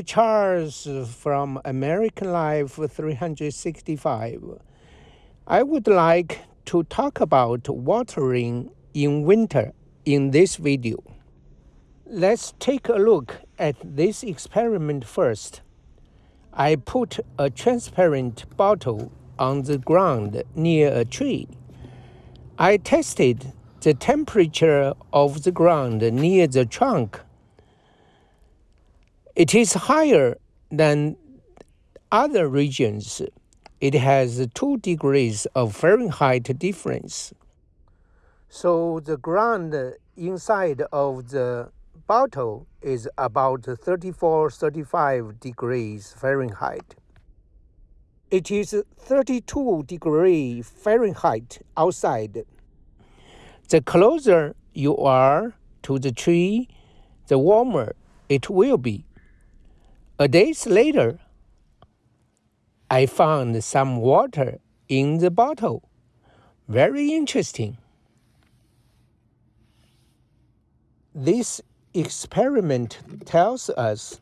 Charles from American Life 365. I would like to talk about watering in winter in this video. Let's take a look at this experiment first. I put a transparent bottle on the ground near a tree. I tested the temperature of the ground near the trunk. It is higher than other regions. It has 2 degrees of Fahrenheit difference. So the ground inside of the bottle is about 34 35 degrees Fahrenheit. It is 32 degree Fahrenheit outside. The closer you are to the tree, the warmer it will be. A days later, I found some water in the bottle. Very interesting. This experiment tells us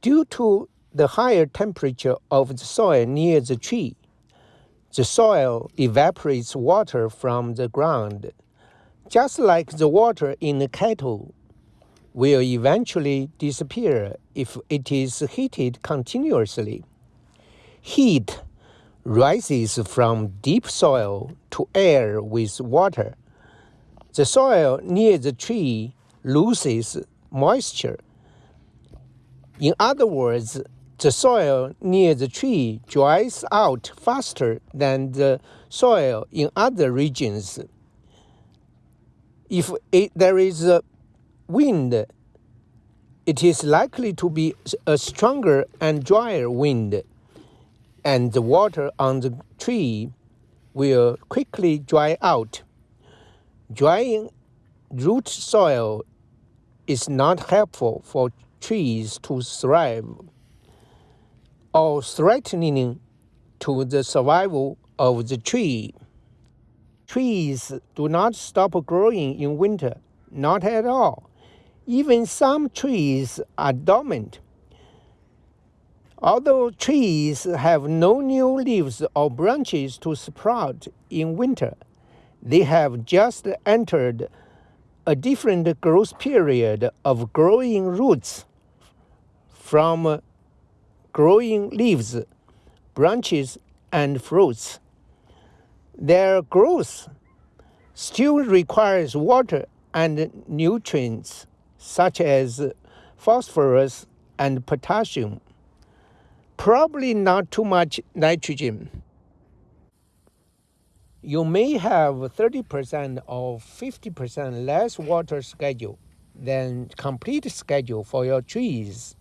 due to the higher temperature of the soil near the tree, the soil evaporates water from the ground, just like the water in a kettle will eventually disappear if it is heated continuously. Heat rises from deep soil to air with water. The soil near the tree loses moisture. In other words, the soil near the tree dries out faster than the soil in other regions. If it, there is a wind, it is likely to be a stronger and drier wind, and the water on the tree will quickly dry out. Drying root soil is not helpful for trees to thrive or threatening to the survival of the tree. Trees do not stop growing in winter, not at all. Even some trees are dormant. Although trees have no new leaves or branches to sprout in winter, they have just entered a different growth period of growing roots from growing leaves, branches, and fruits. Their growth still requires water and nutrients such as phosphorus and potassium, probably not too much nitrogen. You may have 30% or 50% less water schedule than complete schedule for your trees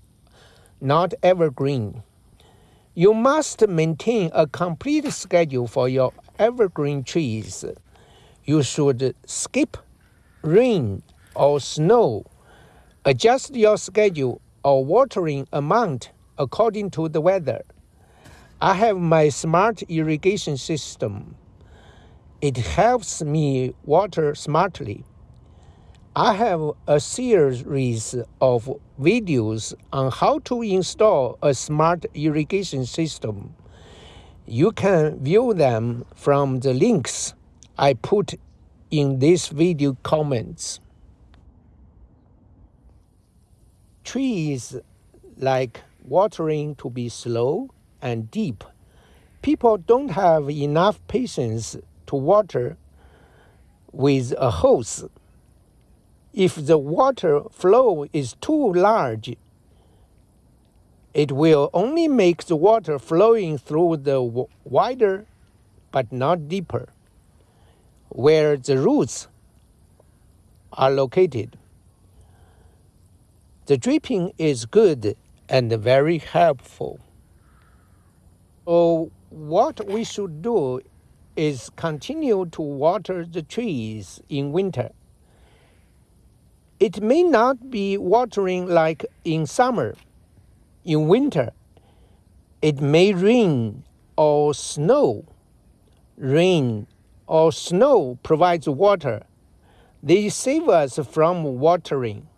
not evergreen. You must maintain a complete schedule for your evergreen trees. You should skip rain or snow. Adjust your schedule or watering amount according to the weather. I have my smart irrigation system. It helps me water smartly. I have a series of videos on how to install a smart irrigation system. You can view them from the links I put in this video comments. Trees like watering to be slow and deep. People don't have enough patience to water with a hose if the water flow is too large, it will only make the water flowing through the wider but not deeper, where the roots are located. The dripping is good and very helpful. So what we should do is continue to water the trees in winter. It may not be watering like in summer. In winter, it may rain or snow. Rain or snow provides water. They save us from watering.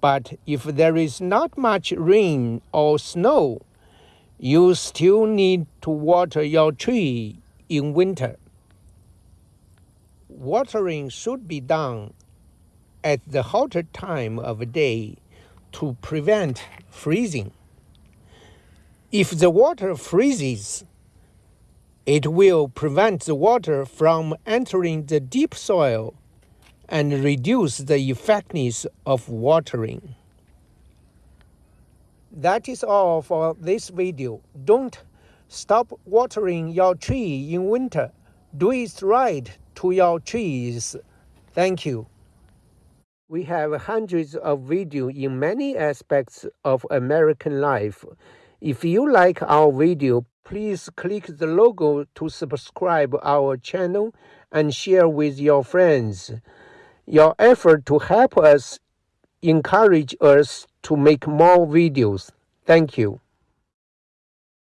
But if there is not much rain or snow, you still need to water your tree in winter. Watering should be done at the hotter time of day to prevent freezing. If the water freezes, it will prevent the water from entering the deep soil and reduce the effectiveness of watering. That is all for this video. Don't stop watering your tree in winter. Do it right to your trees. Thank you. We have hundreds of videos in many aspects of American life. If you like our video, please click the logo to subscribe our channel and share with your friends. Your effort to help us encourage us to make more videos. Thank you.